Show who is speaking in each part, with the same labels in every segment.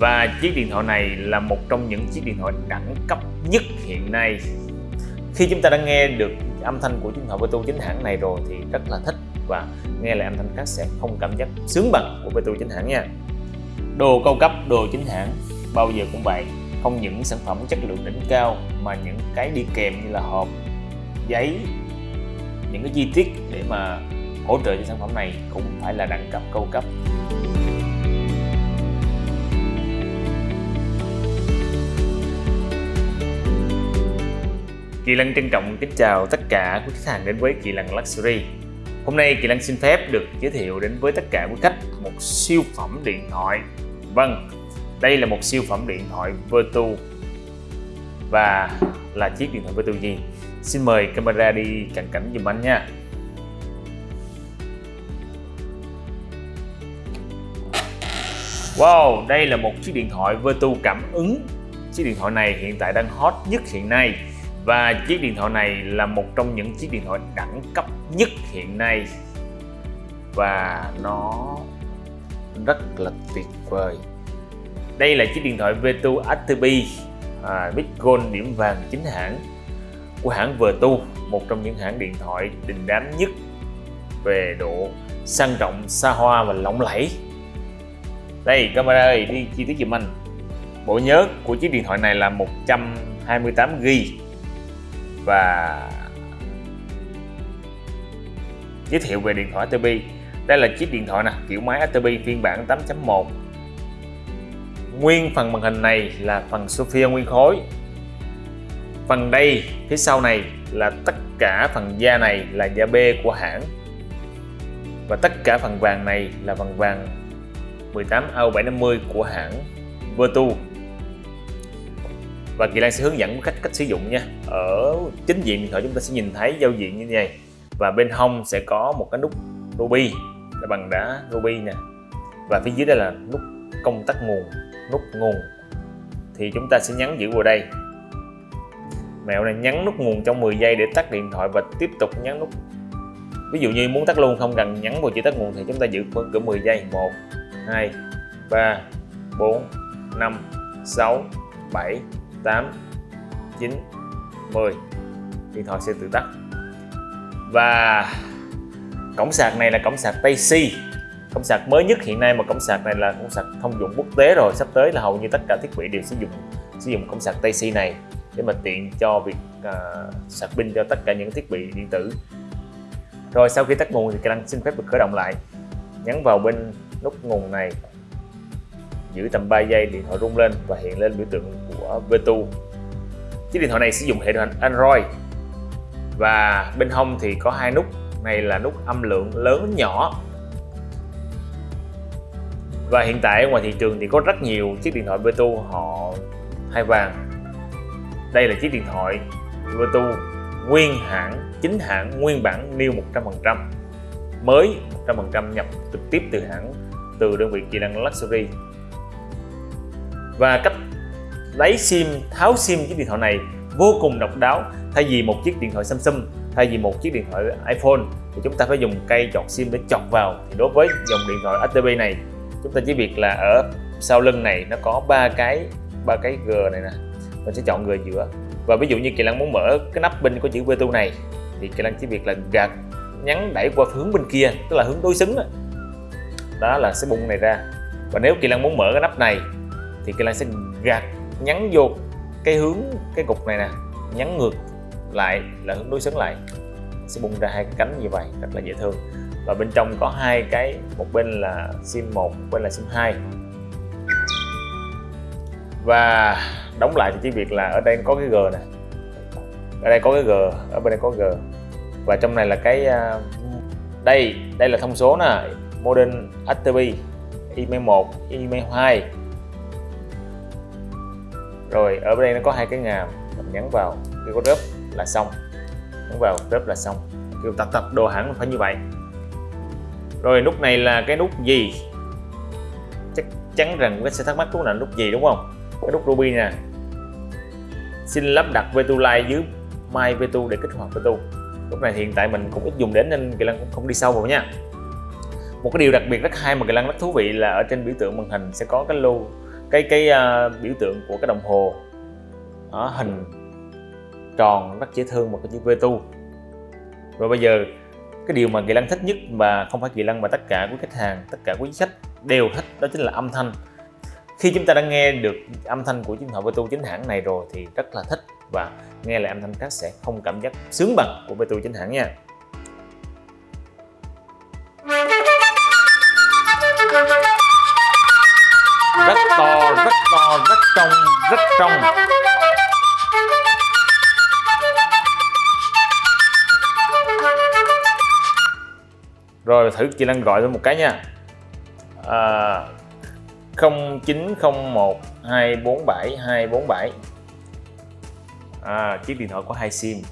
Speaker 1: và chiếc điện thoại này là một trong những chiếc điện thoại đẳng cấp nhất hiện nay. Khi chúng ta đã nghe được âm thanh của chiếc điện thoại Beto chính hãng này rồi thì rất là thích. Và nghe lại âm thanh khác sẽ không cảm giác sướng bằng của Beto chính hãng nha. Đồ cao cấp, đồ chính hãng, bao giờ cũng vậy. Không những sản phẩm chất lượng đỉnh cao, mà những cái đi kèm như là hộp, giấy, những cái chi tiết để mà hỗ trợ cho sản phẩm này cũng phải là đẳng cấp, cao cấp. Kỳ Lân trân trọng kính chào tất cả quý khách hàng đến với Kỳ Lân Luxury. Hôm nay Kỳ Lân xin phép được giới thiệu đến với tất cả quý khách một siêu phẩm điện thoại. Vâng, đây là một siêu phẩm điện thoại Vertu. Và là chiếc điện thoại Vertu gì? Xin mời camera đi cận cảnh dùm anh nha. Wow, đây là một chiếc điện thoại Vertu cảm ứng. Chiếc điện thoại này hiện tại đang hot nhất hiện nay và chiếc điện thoại này là một trong những chiếc điện thoại đẳng cấp nhất hiện nay. Và nó rất là tuyệt vời. Đây là chiếc điện thoại Vertu ATB à, Big Gold điểm vàng chính hãng của hãng Vertu một trong những hãng điện thoại đình đám nhất về độ sang trọng xa hoa và lộng lẫy. Đây camera ơi đi chi tiết giùm anh. Bộ nhớ của chiếc điện thoại này là 128 GB và giới thiệu về điện thoại ATP đây là chiếc điện thoại nè, kiểu máy ATP phiên bản 8.1 nguyên phần màn hình này là phần Sophia nguyên khối. Phần đây, phía sau này là tất cả phần da này là da B của hãng. Và tất cả phần vàng này là phần vàng 18 AU750 của hãng Vertu và Kỳ Lan sẽ hướng dẫn cách cách sử dụng nha. Ở chính diện điện thoại chúng ta sẽ nhìn thấy giao diện như thế này và bên hông sẽ có một cái nút ruby. Là bằng đá ruby nè. Và phía dưới đây là nút công tắc nguồn, nút nguồn. Thì chúng ta sẽ nhấn giữ vào đây. Mẹo này nhấn nút nguồn trong 10 giây để tắt điện thoại và tiếp tục nhấn nút. Ví dụ như muốn tắt luôn không cần nhấn vào chữ tắt nguồn thì chúng ta giữ cỡ 10 giây. 1 2 3 4 5 6 7 8 9 10 điện thoại sẽ tự tắt. Và cổng sạc này là cổng sạc Tây C cổng sạc mới nhất hiện nay mà cổng sạc này là cổng sạc thông dụng quốc tế rồi. Sắp tới là hầu như tất cả thiết bị đều sử dụng sử dụng cổng sạc Tây C này để mà tiện cho việc uh, sạc pin cho tất cả những thiết bị điện tử. Rồi sau khi tắt nguồn thì Canon xin phép được khởi động lại. Nhấn vào bên nút nguồn này giữ tầm 3 giây điện thoại rung lên và hiện lên biểu tượng của Vtu. chiếc điện thoại này sử dụng hệ điều hành Android. Và bên hông thì có hai nút. Này là nút âm lượng lớn nhỏ. Và hiện tại ngoài thị trường thì có rất nhiều chiếc điện thoại Vtu họ hai vàng. Đây là chiếc điện thoại Vtu nguyên hãng, chính hãng, nguyên bản new 100% mới 100% nhập trực tiếp từ hãng, từ đơn vị Kỳ Lân Luxury và cách lấy sim tháo sim chiếc điện thoại này vô cùng độc đáo thay vì một chiếc điện thoại Samsung thay vì một chiếc điện thoại iPhone thì chúng ta phải dùng cây chọt sim để chọt vào. Thì đối với dòng điện thoại ATB này chúng ta chỉ việc là ở sau lưng này nó có ba cái ba cái G này nè mình sẽ chọn G giữa. Và ví dụ như Kỳ Lăng muốn mở cái nắp bên của chữ Vertu này thì Kỳ Lăng chỉ việc là gạt nhấn đẩy qua hướng bên kia tức là hướng đối xứng đó, đó là sẽ bung này ra. Và nếu Kỳ Lăng muốn mở cái nắp này thì Kỳ Lan sẽ gạt nhấn vô cái hướng, cái cục này nè nhấn ngược lại, là hướng đối xứng lại. Sẽ bung ra hai cái cánh như vậy, rất là dễ thương. Và bên trong có hai cái, một bên là sim 1 một bên là sim 2 và đóng lại thì chỉ việc là ở đây có cái G nè. Ở đây có cái G, ở bên đây có G. Và trong này là cái à, đây đây là thông số nè. Modern ATB email 1 email 2 rồi, ở bên đây nó có hai cái ngàm, mình nhấn vào, khi có rớp là xong. Nhấn vào, rớp là xong. Kêu tập tập đồ hẳn phải như vậy. Rồi, nút này là cái nút gì? Chắc chắn rằng các sẽ thắc mắc nút là nút gì, đúng không? Cái nút ruby nè. Xin lắp đặt Vetu Lite dưới My vtu để kích hoạt vtu lúc này hiện tại mình cũng ít dùng đến nên Kỳ Lân cũng không đi sâu vào nha. Một cái điều đặc biệt rất hay mà Kỳ Lân rất thú vị là ở trên biểu tượng màn hình sẽ có cái lô cái cái uh, biểu tượng của cái đồng hồ đó, hình tròn rất dễ thương một cái chữ V tu. Rồi bây giờ cái điều mà Kỳ Lăng thích nhất và không phải Kỳ Lăng mà tất cả quý khách hàng tất cả quý khách đều thích đó chính là âm thanh. Khi chúng ta đã nghe được âm thanh của chiếc điện thoại Betu chính hãng này rồi thì rất là thích và nghe lại âm thanh khác sẽ không cảm giác sướng bằng của Betu chính hãng nha. Trong. Rồi thử chị Lan gọi thêm một cái nha. À, 0901 247 247 à, chiếc điện thoại có hai sim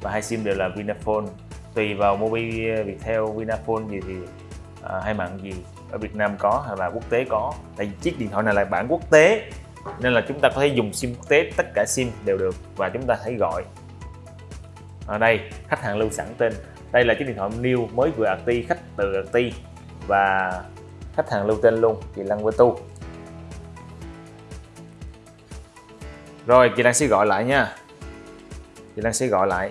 Speaker 1: và hai sim đều là Vinaphone. Tùy vào Mobi Viettel Vinaphone gì thì à, hai mạng gì ở Việt Nam có hay là quốc tế có. Tại vì chiếc điện thoại này là bản quốc tế nên là chúng ta có thể dùng sim quốc tế, tất cả sim đều được và chúng ta hãy gọi. Ở đây, khách hàng lưu sẵn tên. Đây là chiếc điện thoại new mới vừa ti khách từ ti và khách hàng lưu tên luôn, chị Lăng Vơ Tu. Rồi, chị Lan sẽ gọi lại nha. Chị Lan sẽ gọi lại.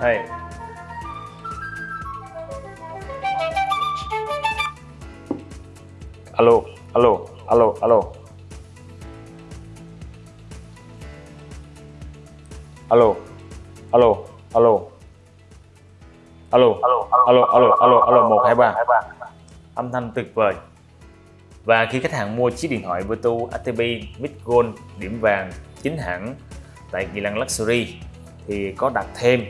Speaker 1: Đây. Alo alo alo alo. Alo alo alo. Alo alo alo alo alo alo một, hai, ba. Âm thanh tuyệt vời. Và khi khách hàng mua chiếc điện thoại Vertu ATP Mid Gold điểm vàng chính hãng tại Kỳ Lăng Luxury, thì có đặt thêm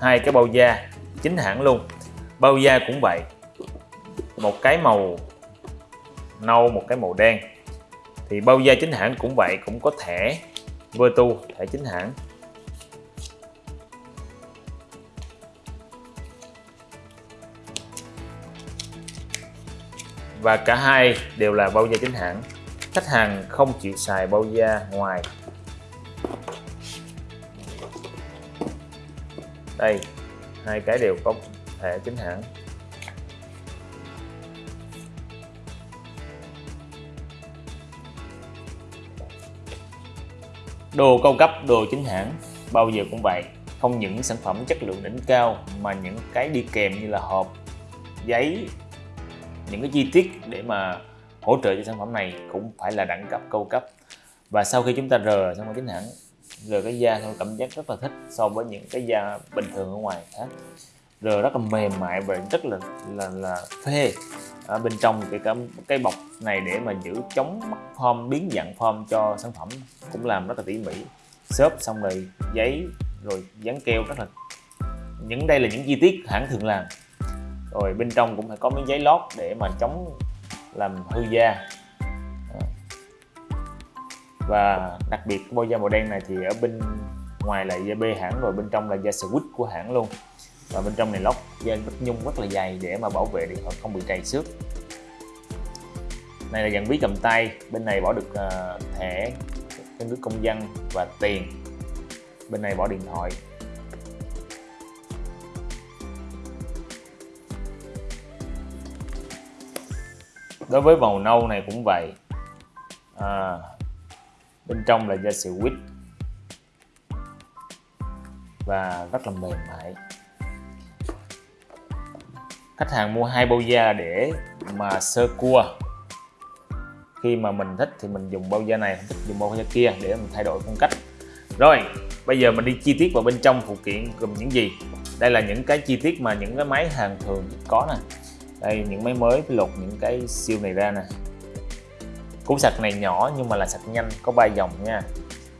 Speaker 1: hai cái bao da chính hãng luôn. Bao da cũng vậy, một cái màu nâu một cái màu đen. Thì bao da chính hãng cũng vậy, cũng có thẻ Vertu thẻ chính hãng. Và cả hai đều là bao da chính hãng. Khách hàng không chịu xài bao da ngoài. Đây, hai cái đều có thẻ chính hãng. Đồ cao cấp, đồ chính hãng, bao giờ cũng vậy. Không những sản phẩm chất lượng đỉnh cao, mà những cái đi kèm như là hộp, giấy, những cái chi tiết để mà hỗ trợ cho sản phẩm này cũng phải là đẳng cấp cao cấp. Và sau khi chúng ta rờ sản phẩm chính hãng, rờ cái da tôi cảm giác rất là thích so với những cái da bình thường ở ngoài khác. Rờ rất là mềm mại và rất là là là phê ở bên trong cái cái, cái bọc này để mà giữ chống mất form biến dạng form cho sản phẩm cũng làm rất là tỉ mỉ. Xốp xong rồi giấy rồi dán keo rất là những đây là những chi tiết hãng thường làm. Rồi bên trong cũng phải có miếng giấy lót để mà chống làm hư da. Và đặc biệt bao bôi da màu đen này thì ở bên ngoài là da B hãng rồi bên trong là da switch của hãng luôn và bên trong này lót da rất nhung rất là dày để mà bảo vệ điện thoại không bị trầy xước. Này là dạng ví cầm tay bên này bỏ được uh, thẻ căn cước công dân và tiền. Bên này bỏ điện thoại. Đối với màu nâu này cũng vậy. À, bên trong là da quýt. Và rất là mềm mại khách hàng mua hai bao da để mà sơ cua. Khi mà mình thích thì mình dùng bao da này không thích dùng bao da kia để mình thay đổi phong cách. Rồi bây giờ mình đi chi tiết vào bên trong phụ kiện gồm những gì? Đây là những cái chi tiết mà những cái máy hàng thường có nè. Đây những máy mới lột những cái siêu này ra nè. Củ sạc này nhỏ nhưng mà là sạc nhanh có 3 dòng nha.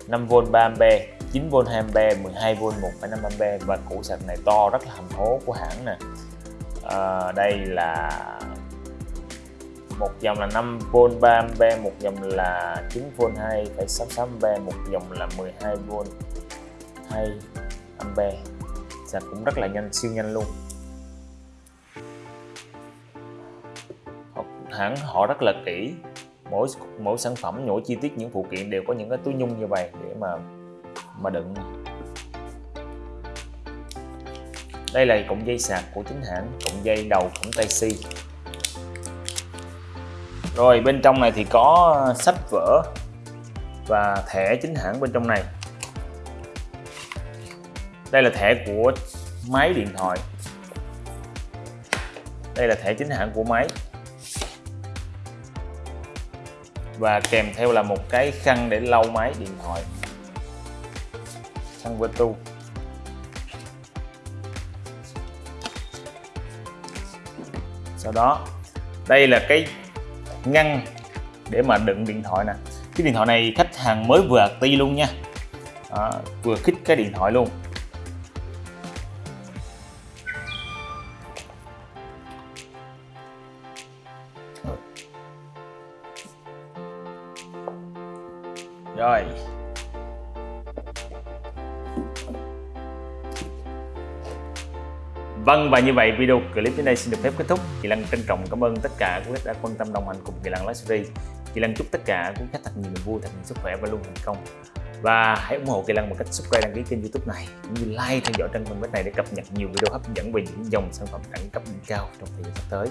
Speaker 1: 5V 3A 9V 2A 12V 1,5A và củ sạc này to rất là hầm hố của hãng nè à, đây là một dòng là 5V 3A một dòng là 9V 2,66A một dòng là 12V 2A sạc cũng rất là nhanh siêu nhanh luôn. Hãng họ rất là kỹ. Mỗi mỗi sản phẩm mỗi chi tiết những phụ kiện đều có những cái túi nhung như vậy để mà mà đựng đây là cụm dây sạc của chính hãng, cụm dây đầu cổng tai C rồi, bên trong này thì có sách vở và thẻ chính hãng bên trong này. Đây là thẻ của máy điện thoại. Đây là thẻ chính hãng của máy. Và kèm theo là một cái khăn để lau máy điện thoại. Khăn tu sau đó đây là cái ngăn để mà đựng điện thoại nè. Cái điện thoại này khách hàng mới vừa ti luôn nha. À, vừa khích cái điện thoại luôn. Vâng và như vậy video clip đến đây xin được phép kết thúc. Kỳ Lăng trân trọng cảm ơn tất cả quý khách đã quan tâm đồng hành cùng Kỳ Lăng Luxury. Kỳ Lăng chúc tất cả quý khách thật nhiều niềm vui, thật nhiều sức khỏe và luôn thành công. Và hãy ủng hộ Kỳ Lăng bằng cách subscribe đăng ký kênh YouTube này cũng như like theo dõi trang fanpage này để cập nhật nhiều video hấp dẫn về những dòng sản phẩm đẳng cấp đỉnh cao trong thời gian sắp tới.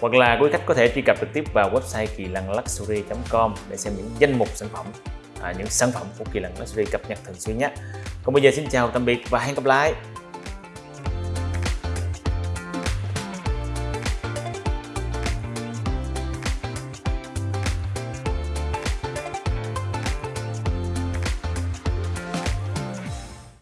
Speaker 1: Hoặc là quý khách có thể truy cập trực tiếp vào website kỳ lăng luxury.com để xem những danh mục sản phẩm, à, những sản phẩm của kỳ lăng luxury cập nhật thường xuyên nhé. Còn bây giờ xin chào tạm biệt và hẹn gặp lại.